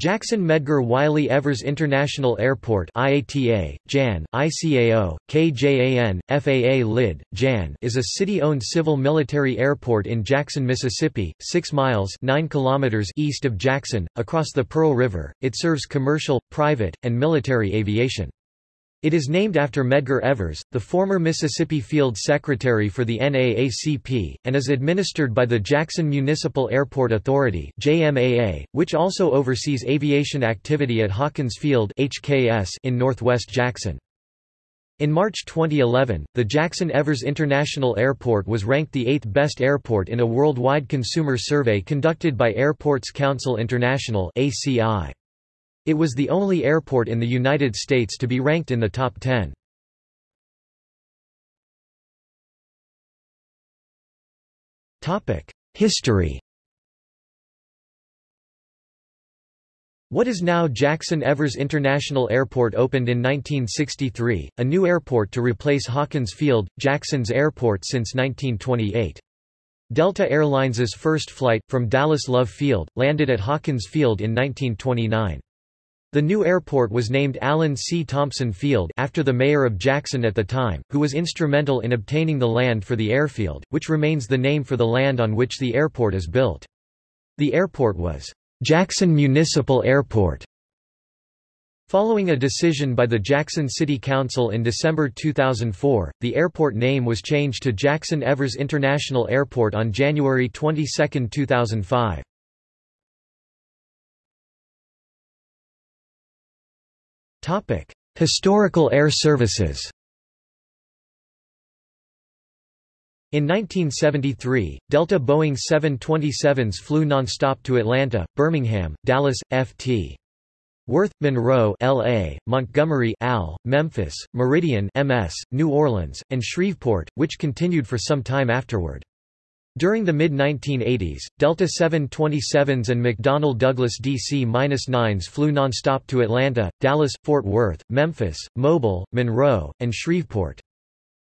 Jackson Medgar Wiley Evers International Airport IATA, JAN, ICAO, KJAN, FAA LID, JAN is a city-owned civil military airport in Jackson, Mississippi, 6 miles 9 kilometers east of Jackson, across the Pearl River. It serves commercial, private, and military aviation. It is named after Medgar Evers, the former Mississippi Field Secretary for the NAACP, and is administered by the Jackson Municipal Airport Authority JMAA, which also oversees aviation activity at Hawkins Field HKS in northwest Jackson. In March 2011, the Jackson Evers International Airport was ranked the eighth best airport in a worldwide consumer survey conducted by Airports Council International ACI. It was the only airport in the United States to be ranked in the top 10. History What is now Jackson Evers International Airport opened in 1963, a new airport to replace Hawkins Field, Jackson's airport since 1928. Delta Airlines' first flight, from Dallas Love Field, landed at Hawkins Field in 1929. The new airport was named Allen C. Thompson Field after the mayor of Jackson at the time, who was instrumental in obtaining the land for the airfield, which remains the name for the land on which the airport is built. The airport was Jackson Municipal Airport. Following a decision by the Jackson City Council in December 2004, the airport name was changed to Jackson Evers International Airport on January 22, 2005. Topic: Historical air services. In 1973, Delta Boeing 727s flew nonstop to Atlanta, Birmingham, Dallas, Ft. Worth, Monroe LA, Montgomery AL, Memphis, Meridian MS, New Orleans, and Shreveport, which continued for some time afterward. During the mid-1980s, Delta 727s and McDonnell Douglas DC-9s flew nonstop to Atlanta, Dallas, Fort Worth, Memphis, Mobile, Monroe, and Shreveport.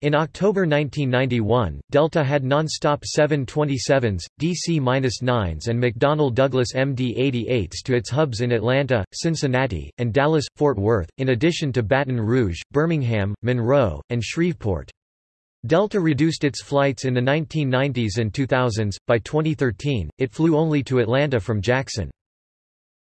In October 1991, Delta had nonstop 727s, DC-9s and McDonnell Douglas MD-88s to its hubs in Atlanta, Cincinnati, and Dallas, Fort Worth, in addition to Baton Rouge, Birmingham, Monroe, and Shreveport. Delta reduced its flights in the 1990s and 2000s. By 2013, it flew only to Atlanta from Jackson.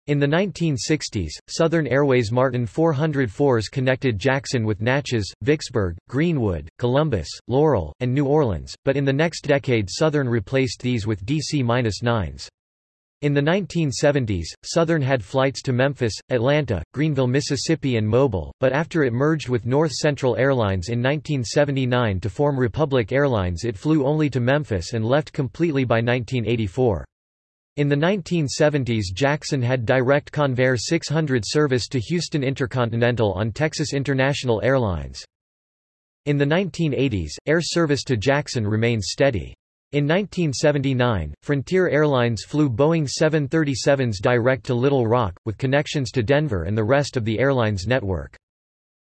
In the 1960s, Southern Airways Martin 404s connected Jackson with Natchez, Vicksburg, Greenwood, Columbus, Laurel, and New Orleans, but in the next decade Southern replaced these with DC-9s. In the 1970s, Southern had flights to Memphis, Atlanta, Greenville, Mississippi and Mobile, but after it merged with North Central Airlines in 1979 to form Republic Airlines it flew only to Memphis and left completely by 1984. In the 1970s Jackson had direct Convair 600 service to Houston Intercontinental on Texas International Airlines. In the 1980s, air service to Jackson remained steady. In 1979, Frontier Airlines flew Boeing 737s direct to Little Rock, with connections to Denver and the rest of the airline's network.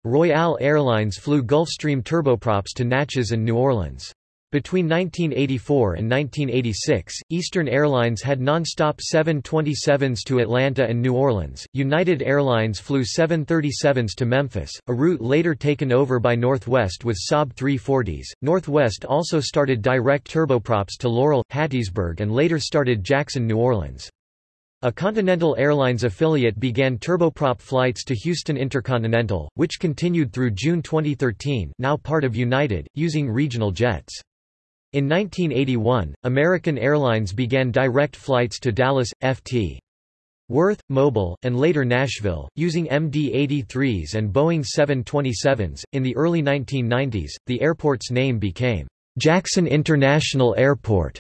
Royale Airlines flew Gulfstream turboprops to Natchez and New Orleans. Between 1984 and 1986, Eastern Airlines had nonstop 727s to Atlanta and New Orleans. United Airlines flew 737s to Memphis, a route later taken over by Northwest with Saab 340s. Northwest also started direct turboprops to Laurel, Hattiesburg, and later started Jackson, New Orleans. A Continental Airlines affiliate began turboprop flights to Houston Intercontinental, which continued through June 2013 now part of United, using regional jets. In 1981, American Airlines began direct flights to Dallas, Ft. Worth, Mobile, and later Nashville, using MD-83s and Boeing 727s. In the early 1990s, the airport's name became Jackson International Airport,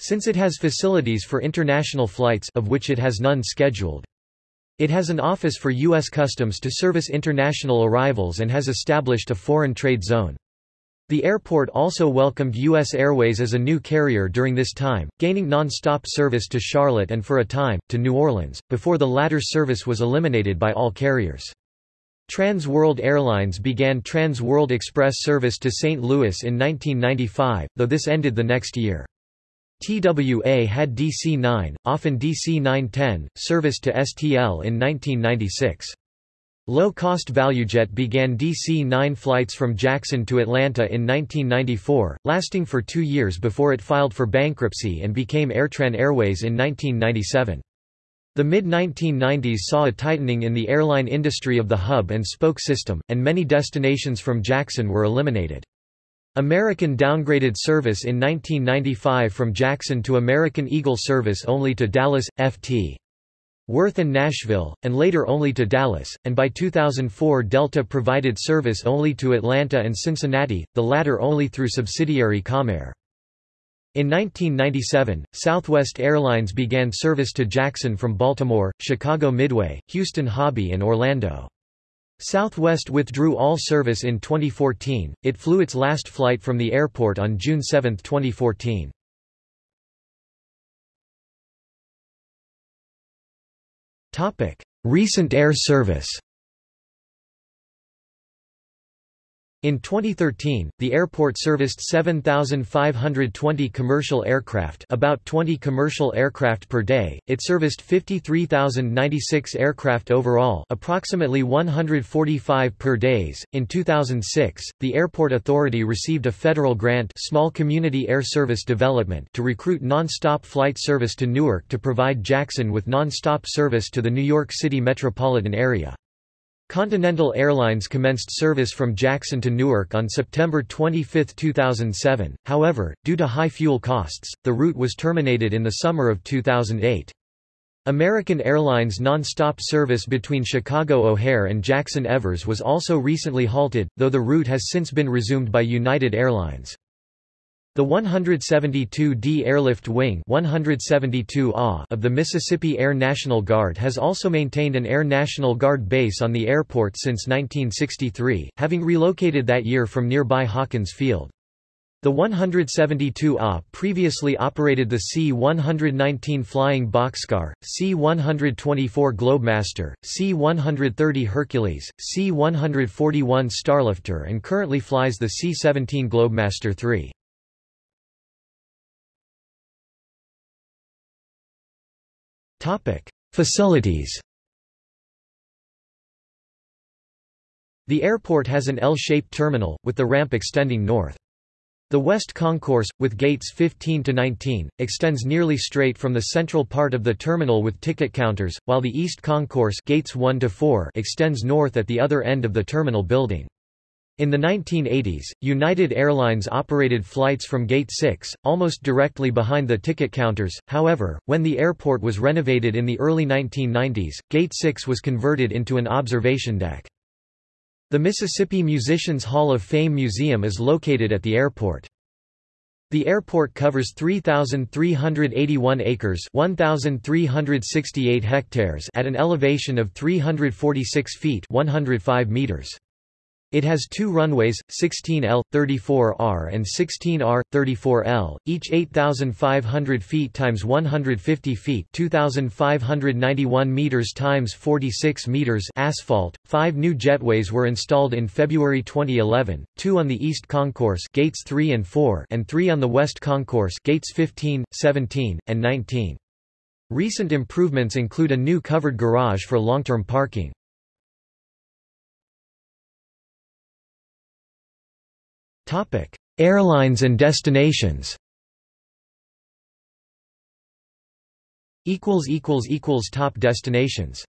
since it has facilities for international flights of which it has none scheduled. It has an office for U.S. Customs to service international arrivals and has established a foreign trade zone. The airport also welcomed U.S. Airways as a new carrier during this time, gaining non-stop service to Charlotte and for a time, to New Orleans, before the latter service was eliminated by all carriers. Trans World Airlines began Trans World Express service to St. Louis in 1995, though this ended the next year. TWA had DC-9, often DC-910, service to STL in 1996. Low-cost ValueJet began DC-9 flights from Jackson to Atlanta in 1994, lasting for two years before it filed for bankruptcy and became Airtran Airways in 1997. The mid-1990s saw a tightening in the airline industry of the hub and spoke system, and many destinations from Jackson were eliminated. American downgraded service in 1995 from Jackson to American Eagle service only to Dallas, Ft. Worth and Nashville, and later only to Dallas, and by 2004 Delta provided service only to Atlanta and Cincinnati, the latter only through subsidiary Comair. In 1997, Southwest Airlines began service to Jackson from Baltimore, Chicago Midway, Houston Hobby and Orlando. Southwest withdrew all service in 2014, it flew its last flight from the airport on June 7, 2014. Recent air service In 2013, the airport serviced 7,520 commercial aircraft about 20 commercial aircraft per day, it serviced 53,096 aircraft overall approximately 145 per days. In 2006, the Airport Authority received a federal grant Small Community Air Service Development to recruit non-stop flight service to Newark to provide Jackson with non-stop service to the New York City metropolitan area. Continental Airlines commenced service from Jackson to Newark on September 25, 2007, however, due to high fuel costs, the route was terminated in the summer of 2008. American Airlines non-stop service between Chicago O'Hare and Jackson Evers was also recently halted, though the route has since been resumed by United Airlines. The 172d Airlift Wing 172 of the Mississippi Air National Guard has also maintained an Air National Guard base on the airport since 1963, having relocated that year from nearby Hawkins Field. The 172 A previously operated the C-119 Flying Boxcar, C-124 Globemaster, C-130 Hercules, C-141 Starlifter and currently flies the C-17 Globemaster III. Topic: Facilities. The airport has an L-shaped terminal, with the ramp extending north. The west concourse, with gates 15 to 19, extends nearly straight from the central part of the terminal with ticket counters, while the east concourse gates 1 to 4 extends north at the other end of the terminal building. In the 1980s, United Airlines operated flights from Gate 6, almost directly behind the ticket counters, however, when the airport was renovated in the early 1990s, Gate 6 was converted into an observation deck. The Mississippi Musicians Hall of Fame Museum is located at the airport. The airport covers 3,381 acres 1,368 hectares at an elevation of 346 feet 105 meters. It has two runways, 16L, 34R and 16R, 34L, each 8,500 feet times 150 feet 2,591 meters times 46 meters asphalt. Five new jetways were installed in February 2011, two on the East Concourse gates 3 and 4 and three on the West Concourse gates 15, 17, and 19. Recent improvements include a new covered garage for long-term parking. Airlines and destinations. Equals equals equals top destinations.